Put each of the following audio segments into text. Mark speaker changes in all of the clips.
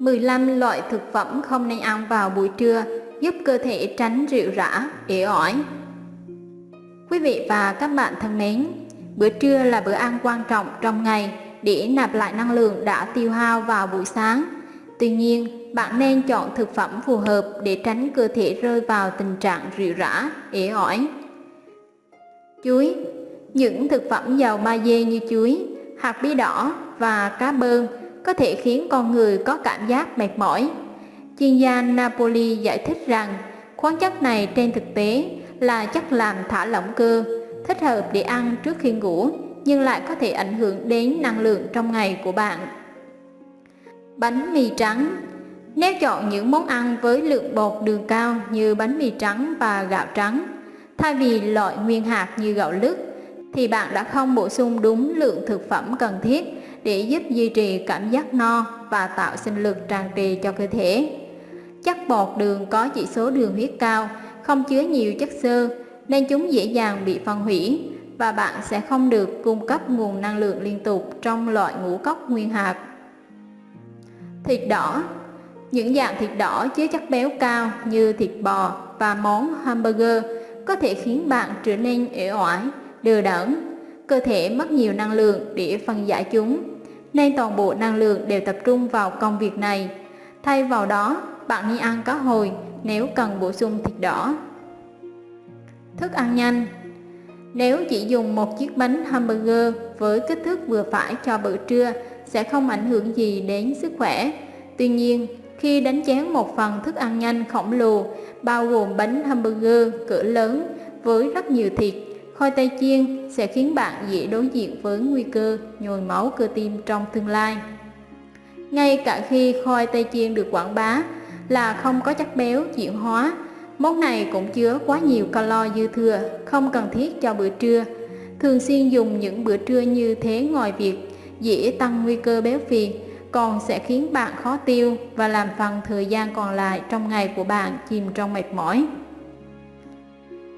Speaker 1: 15 loại thực phẩm không nên ăn vào buổi trưa giúp cơ thể tránh rượu rã, ế ỏi. Quý vị và các bạn thân mến, bữa trưa là bữa ăn quan trọng trong ngày để nạp lại năng lượng đã tiêu hao vào buổi sáng. Tuy nhiên, bạn nên chọn thực phẩm phù hợp để tránh cơ thể rơi vào tình trạng rượu rã, ế ỏi. Chuối Những thực phẩm giàu magie như chuối, hạt bí đỏ và cá bơn có thể khiến con người có cảm giác mệt mỏi. Chuyên gia Napoli giải thích rằng khoáng chất này trên thực tế là chất làm thả lỏng cơ, thích hợp để ăn trước khi ngủ nhưng lại có thể ảnh hưởng đến năng lượng trong ngày của bạn. Bánh mì trắng Nếu chọn những món ăn với lượng bột đường cao như bánh mì trắng và gạo trắng, thay vì loại nguyên hạt như gạo lứt, thì bạn đã không bổ sung đúng lượng thực phẩm cần thiết để giúp duy trì cảm giác no và tạo sinh lực tràn trề cho cơ thể. Chất bột đường có chỉ số đường huyết cao, không chứa nhiều chất xơ nên chúng dễ dàng bị phân hủy và bạn sẽ không được cung cấp nguồn năng lượng liên tục trong loại ngũ cốc nguyên hạt. Thịt đỏ Những dạng thịt đỏ chứa chất béo cao như thịt bò và món hamburger có thể khiến bạn trở nên ế oải, đờ đẫn cơ thể mất nhiều năng lượng để phân giải chúng, nên toàn bộ năng lượng đều tập trung vào công việc này. Thay vào đó, bạn nên ăn cá hồi nếu cần bổ sung thịt đỏ. Thức ăn nhanh Nếu chỉ dùng một chiếc bánh hamburger với kích thước vừa phải cho bữa trưa sẽ không ảnh hưởng gì đến sức khỏe. Tuy nhiên, khi đánh chén một phần thức ăn nhanh khổng lồ bao gồm bánh hamburger cỡ lớn với rất nhiều thịt Khoai tây chiên sẽ khiến bạn dễ đối diện với nguy cơ nhồi máu cơ tim trong tương lai. Ngay cả khi khoai tây chiên được quảng bá là không có chất béo chuyển hóa, món này cũng chứa quá nhiều calo dư thừa, không cần thiết cho bữa trưa. Thường xuyên dùng những bữa trưa như thế ngoài việc dễ tăng nguy cơ béo phì, còn sẽ khiến bạn khó tiêu và làm phần thời gian còn lại trong ngày của bạn chìm trong mệt mỏi.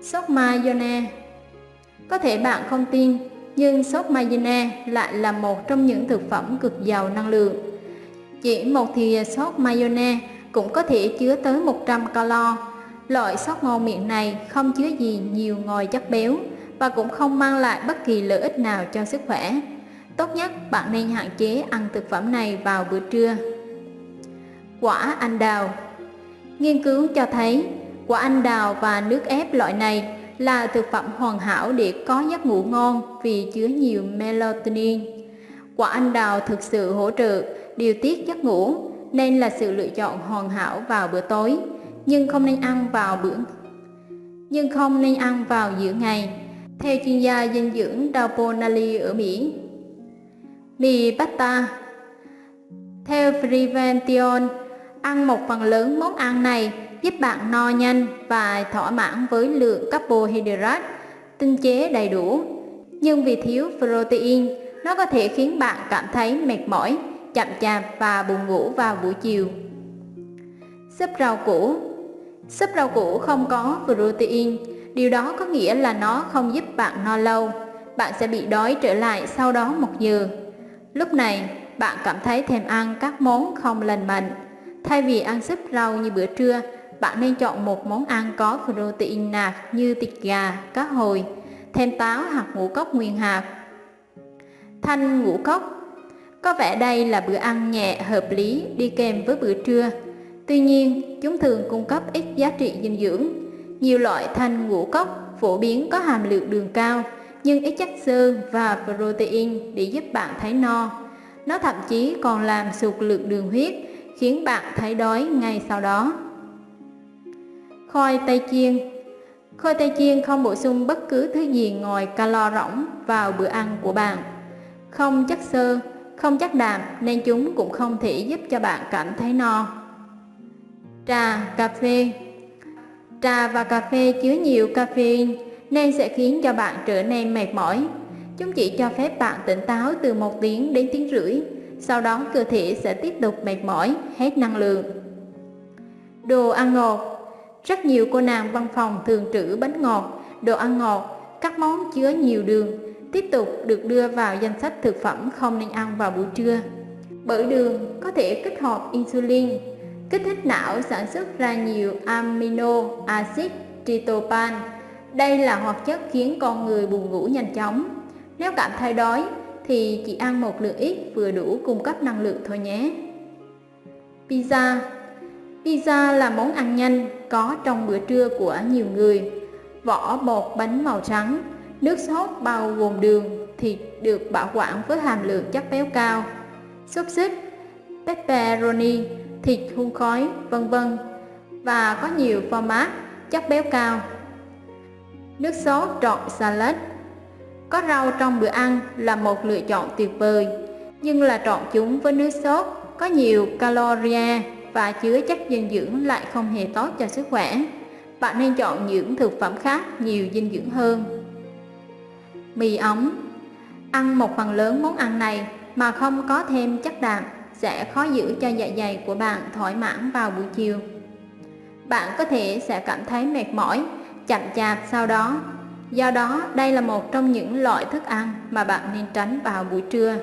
Speaker 1: Sốt mayonnaise có thể bạn không tin, nhưng sốt mayonnaise lại là một trong những thực phẩm cực giàu năng lượng. Chỉ một thìa sốt mayonnaise cũng có thể chứa tới 100 calo. Loại sốt ngon miệng này không chứa gì nhiều ngòi chất béo và cũng không mang lại bất kỳ lợi ích nào cho sức khỏe. Tốt nhất bạn nên hạn chế ăn thực phẩm này vào bữa trưa. Quả anh đào Nghiên cứu cho thấy quả anh đào và nước ép loại này là thực phẩm hoàn hảo để có giấc ngủ ngon vì chứa nhiều melatonin. Quả anh đào thực sự hỗ trợ điều tiết giấc ngủ nên là sự lựa chọn hoàn hảo vào bữa tối, nhưng không nên ăn vào bữa nhưng không nên ăn vào giữa ngày. Theo chuyên gia dinh dưỡng Double ở Mỹ, mì pasta theo Prevention, ăn một phần lớn món ăn này giúp bạn no nhanh và thỏa mãn với lượng carbohydrate tinh chế đầy đủ. Nhưng vì thiếu protein, nó có thể khiến bạn cảm thấy mệt mỏi, chậm chạp và buồn ngủ vào buổi chiều. Súp rau củ Súp rau củ không có protein, điều đó có nghĩa là nó không giúp bạn no lâu. Bạn sẽ bị đói trở lại sau đó một giờ. Lúc này, bạn cảm thấy thèm ăn các món không lành mạnh. Thay vì ăn súp rau như bữa trưa, bạn nên chọn một món ăn có protein nạc như thịt gà, cá hồi, thêm táo hoặc ngũ cốc nguyên hạt. Thanh ngũ cốc Có vẻ đây là bữa ăn nhẹ hợp lý đi kèm với bữa trưa. Tuy nhiên, chúng thường cung cấp ít giá trị dinh dưỡng. Nhiều loại thanh ngũ cốc phổ biến có hàm lượng đường cao, nhưng ít chất xơ và protein để giúp bạn thấy no. Nó thậm chí còn làm sụt lượng đường huyết, khiến bạn thấy đói ngay sau đó. Khoai tây chiên Khoai tây chiên không bổ sung bất cứ thứ gì ngoài calo rỗng vào bữa ăn của bạn. Không chất xơ, không chất đạm nên chúng cũng không thể giúp cho bạn cảm thấy no. Trà, cà phê Trà và cà phê chứa nhiều caffeine nên sẽ khiến cho bạn trở nên mệt mỏi. Chúng chỉ cho phép bạn tỉnh táo từ một tiếng đến tiếng rưỡi, sau đó cơ thể sẽ tiếp tục mệt mỏi, hết năng lượng. Đồ ăn ngọt rất nhiều cô nàng văn phòng thường trữ bánh ngọt, đồ ăn ngọt, các món chứa nhiều đường, tiếp tục được đưa vào danh sách thực phẩm không nên ăn vào buổi trưa. Bởi đường có thể kích hoạt insulin, kích thích não sản xuất ra nhiều amino acid tryptophan. Đây là hoạt chất khiến con người buồn ngủ nhanh chóng. Nếu cảm thấy đói thì chỉ ăn một lượng ít vừa đủ cung cấp năng lượng thôi nhé. Pizza Pizza là món ăn nhanh có trong bữa trưa của nhiều người. Vỏ bột bánh màu trắng, nước sốt bao gồm đường, thịt được bảo quản với hàm lượng chất béo cao, xúc xích, pepperoni, thịt hun khói, vân vân và có nhiều format chất béo cao. Nước sốt trộn salad có rau trong bữa ăn là một lựa chọn tuyệt vời, nhưng là trộn chúng với nước sốt có nhiều caloria và chứa chất dinh dưỡng lại không hề tốt cho sức khỏe. Bạn nên chọn những thực phẩm khác nhiều dinh dưỡng hơn. Mì ống Ăn một phần lớn món ăn này mà không có thêm chất đạm sẽ khó giữ cho dạ dày của bạn thoải mãn vào buổi chiều. Bạn có thể sẽ cảm thấy mệt mỏi, chậm chạp sau đó. Do đó, đây là một trong những loại thức ăn mà bạn nên tránh vào buổi trưa.